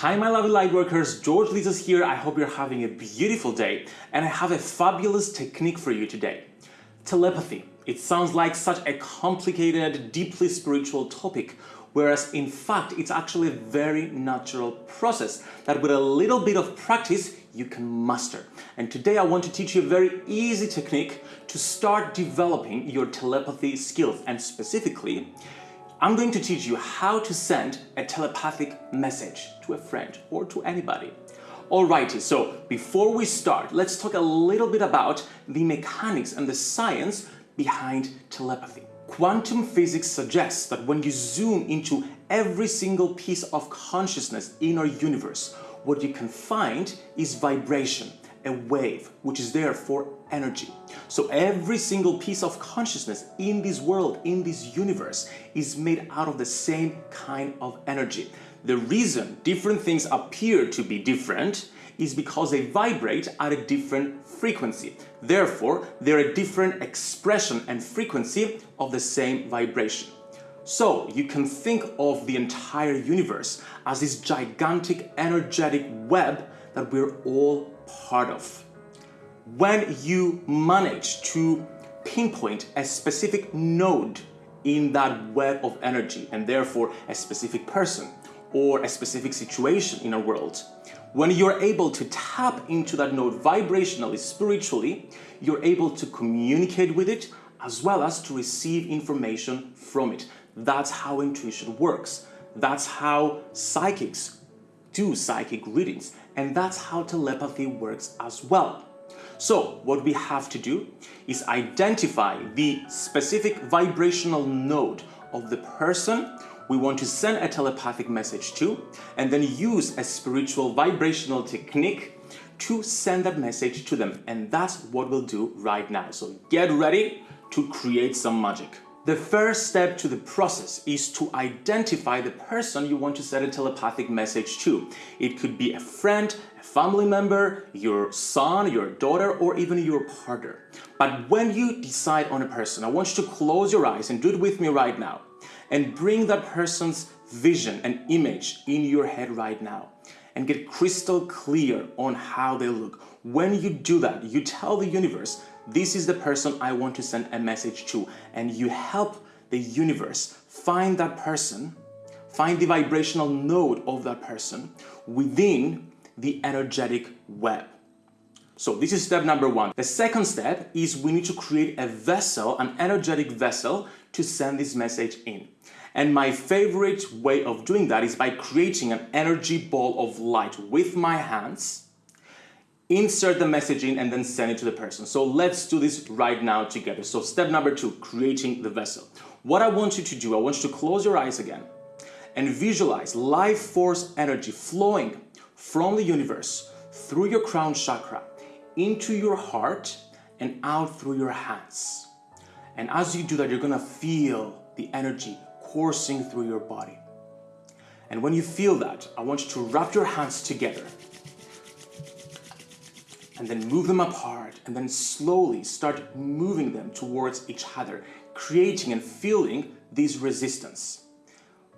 Hi my lovely lightworkers, George Lizos here. I hope you're having a beautiful day and I have a fabulous technique for you today. Telepathy. It sounds like such a complicated, deeply spiritual topic, whereas in fact it's actually a very natural process that with a little bit of practice you can master. And today I want to teach you a very easy technique to start developing your telepathy skills and specifically I'm going to teach you how to send a telepathic message to a friend or to anybody. Alrighty, so before we start, let's talk a little bit about the mechanics and the science behind telepathy. Quantum physics suggests that when you zoom into every single piece of consciousness in our universe, what you can find is vibration a wave which is there for energy. So every single piece of consciousness in this world, in this universe, is made out of the same kind of energy. The reason different things appear to be different is because they vibrate at a different frequency. Therefore, they're a different expression and frequency of the same vibration. So you can think of the entire universe as this gigantic energetic web that we're all part of. When you manage to pinpoint a specific node in that web of energy and therefore a specific person or a specific situation in our world, when you're able to tap into that node vibrationally, spiritually, you're able to communicate with it as well as to receive information from it. That's how intuition works. That's how psychics do psychic readings. And that's how telepathy works as well. So what we have to do is identify the specific vibrational node of the person we want to send a telepathic message to and then use a spiritual vibrational technique to send that message to them. And that's what we'll do right now. So get ready to create some magic. The first step to the process is to identify the person you want to send a telepathic message to. It could be a friend, a family member, your son, your daughter, or even your partner. But when you decide on a person, I want you to close your eyes and do it with me right now and bring that person's vision and image in your head right now and get crystal clear on how they look. When you do that, you tell the universe this is the person I want to send a message to and you help the universe find that person, find the vibrational node of that person within the energetic web. So this is step number one. The second step is we need to create a vessel, an energetic vessel to send this message in. And my favorite way of doing that is by creating an energy ball of light with my hands insert the message in and then send it to the person. So let's do this right now together. So step number two, creating the vessel. What I want you to do, I want you to close your eyes again and visualize life force energy flowing from the universe through your crown chakra into your heart and out through your hands. And as you do that, you're gonna feel the energy coursing through your body. And when you feel that, I want you to wrap your hands together and then move them apart and then slowly start moving them towards each other, creating and feeling this resistance.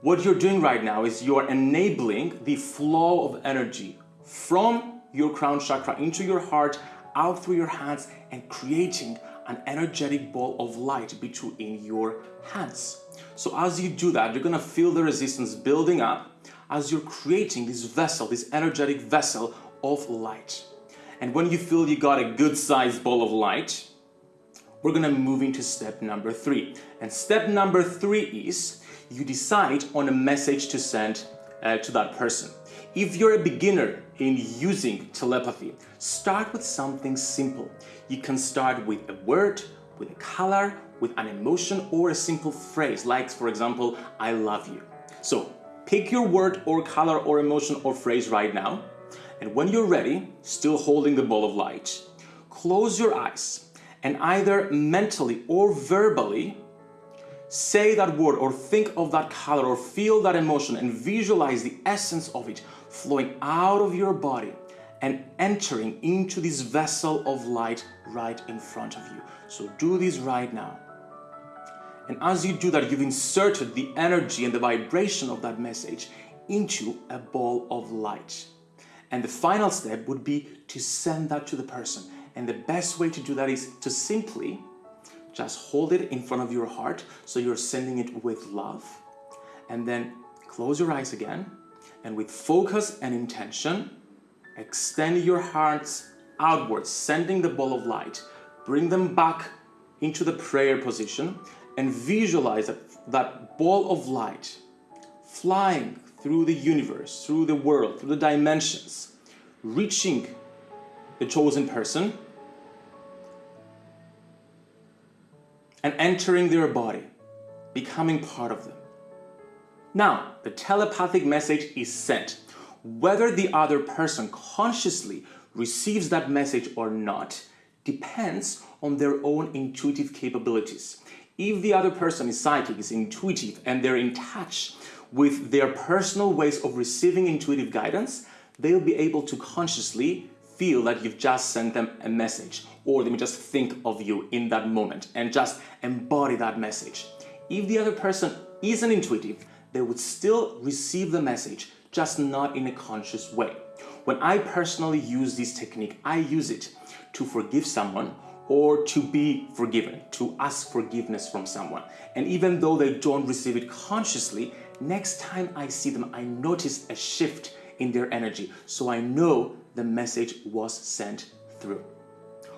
What you're doing right now is you're enabling the flow of energy from your crown chakra into your heart, out through your hands and creating an energetic ball of light between your hands. So as you do that, you're gonna feel the resistance building up as you're creating this vessel, this energetic vessel of light. And when you feel you got a good sized ball of light, we're gonna move into step number three. And step number three is you decide on a message to send uh, to that person. If you're a beginner in using telepathy, start with something simple. You can start with a word, with a color, with an emotion or a simple phrase like for example, I love you. So pick your word or color or emotion or phrase right now and when you're ready, still holding the ball of light, close your eyes and either mentally or verbally say that word or think of that color or feel that emotion and visualize the essence of it flowing out of your body and entering into this vessel of light right in front of you. So do this right now. And as you do that, you've inserted the energy and the vibration of that message into a ball of light. And the final step would be to send that to the person. And the best way to do that is to simply just hold it in front of your heart so you're sending it with love. And then close your eyes again and with focus and intention, extend your hearts outwards, sending the ball of light. Bring them back into the prayer position and visualize that, that ball of light flying through the universe, through the world, through the dimensions, reaching the chosen person and entering their body, becoming part of them. Now, the telepathic message is sent. Whether the other person consciously receives that message or not depends on their own intuitive capabilities. If the other person is psychic, is intuitive, and they're in touch with their personal ways of receiving intuitive guidance, they'll be able to consciously feel that you've just sent them a message or they may just think of you in that moment and just embody that message. If the other person isn't intuitive, they would still receive the message, just not in a conscious way. When I personally use this technique, I use it to forgive someone or to be forgiven, to ask forgiveness from someone. And even though they don't receive it consciously, next time I see them, I notice a shift in their energy. So I know the message was sent through.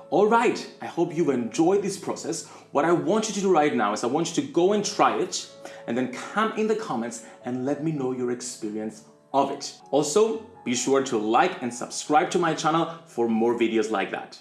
All right, I hope you've enjoyed this process. What I want you to do right now is I want you to go and try it and then come in the comments and let me know your experience of it. Also, be sure to like and subscribe to my channel for more videos like that.